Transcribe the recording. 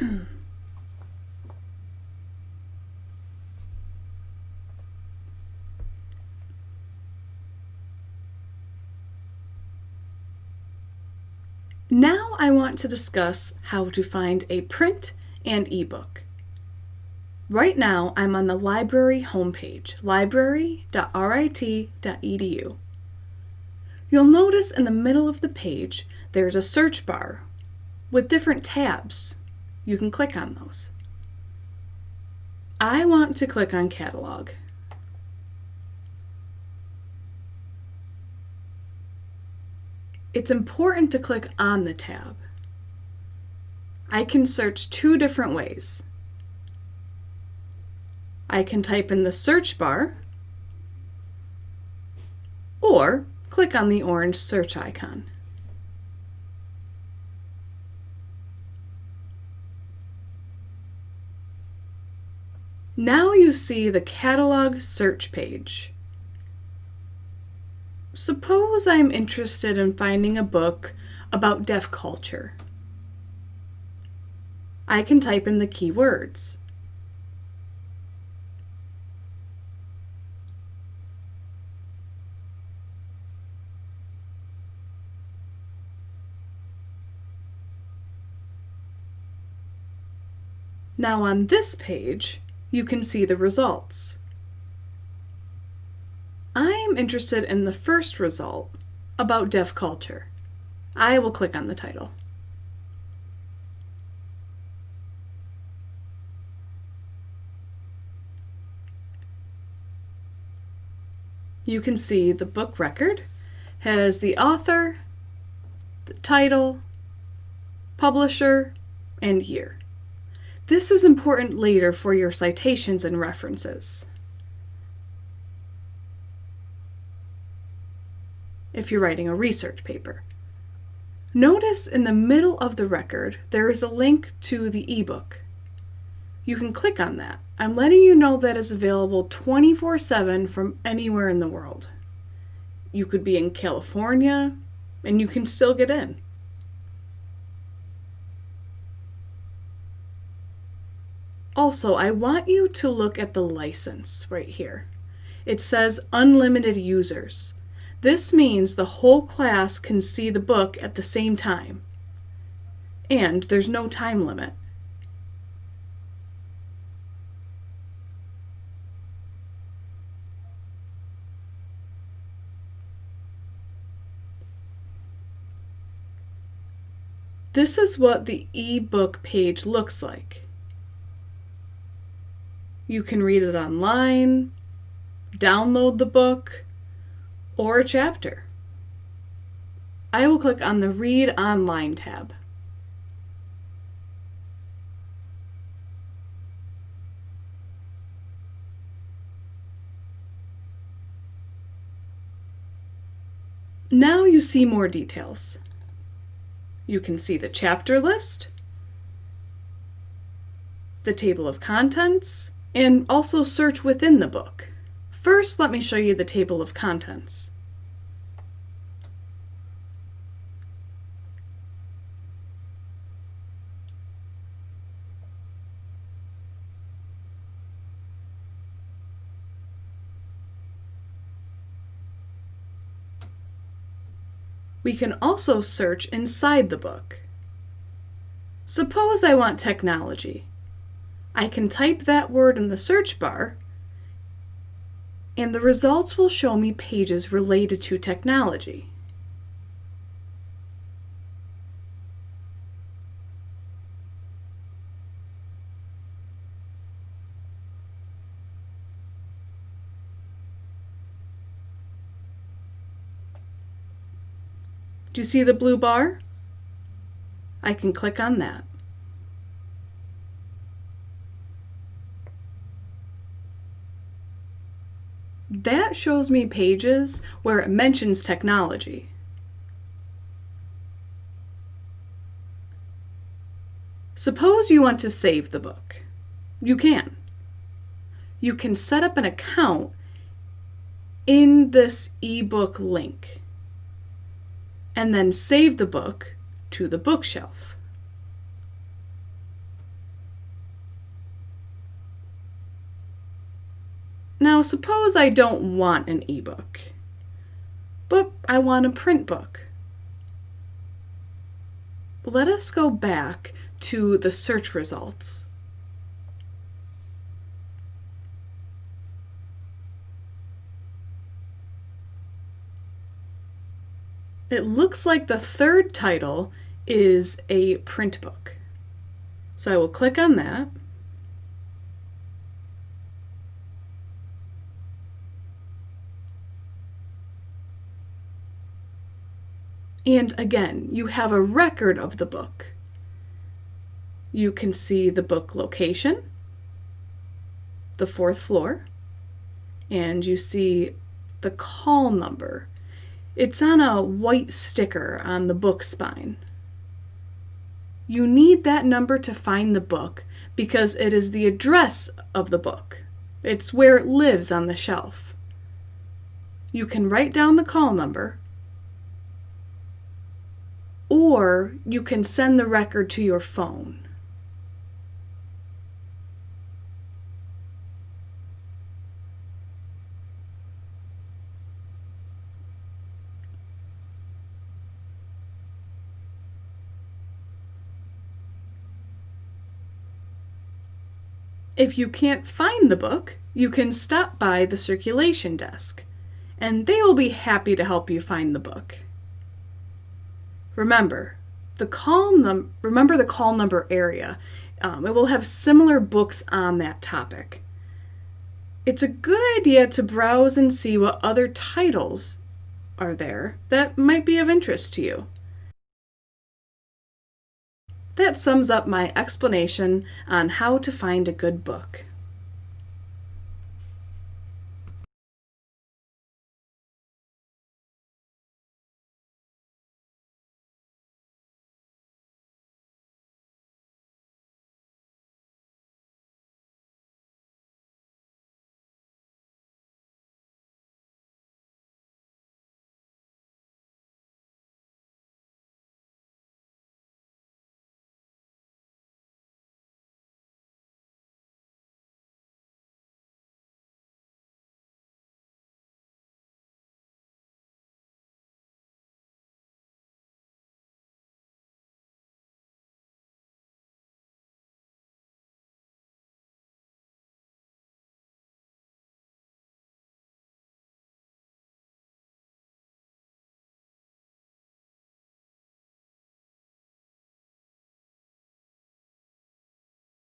Now I want to discuss how to find a print and ebook. Right now I'm on the library homepage, library.rit.edu. You'll notice in the middle of the page there's a search bar with different tabs. You can click on those. I want to click on Catalog. It's important to click on the tab. I can search two different ways. I can type in the search bar or click on the orange search icon. Now you see the catalog search page. Suppose I'm interested in finding a book about deaf culture. I can type in the keywords. Now on this page, you can see the results. I am interested in the first result about deaf culture. I will click on the title. You can see the book record has the author, the title, publisher, and year. This is important later for your citations and references. if you're writing a research paper. Notice in the middle of the record there is a link to the ebook. You can click on that. I'm letting you know that it's available 24-7 from anywhere in the world. You could be in California and you can still get in. Also, I want you to look at the license right here. It says unlimited users. This means the whole class can see the book at the same time. And there's no time limit. This is what the ebook page looks like. You can read it online, download the book, or a chapter. I will click on the Read Online tab. Now you see more details. You can see the chapter list, the table of contents, and also search within the book. First, let me show you the table of contents. We can also search inside the book. Suppose I want technology. I can type that word in the search bar and the results will show me pages related to technology. Do you see the blue bar? I can click on that. That shows me pages where it mentions technology. Suppose you want to save the book. You can. You can set up an account in this ebook link and then save the book to the bookshelf. Now suppose I don't want an ebook, but I want a print book. Let us go back to the search results. It looks like the third title is a print book. So I will click on that. And again, you have a record of the book. You can see the book location, the fourth floor, and you see the call number. It's on a white sticker on the book spine. You need that number to find the book because it is the address of the book. It's where it lives on the shelf. You can write down the call number or you can send the record to your phone. If you can't find the book, you can stop by the circulation desk, and they will be happy to help you find the book. Remember, the call num remember the call number area. Um, it will have similar books on that topic. It's a good idea to browse and see what other titles are there that might be of interest to you. That sums up my explanation on how to find a good book.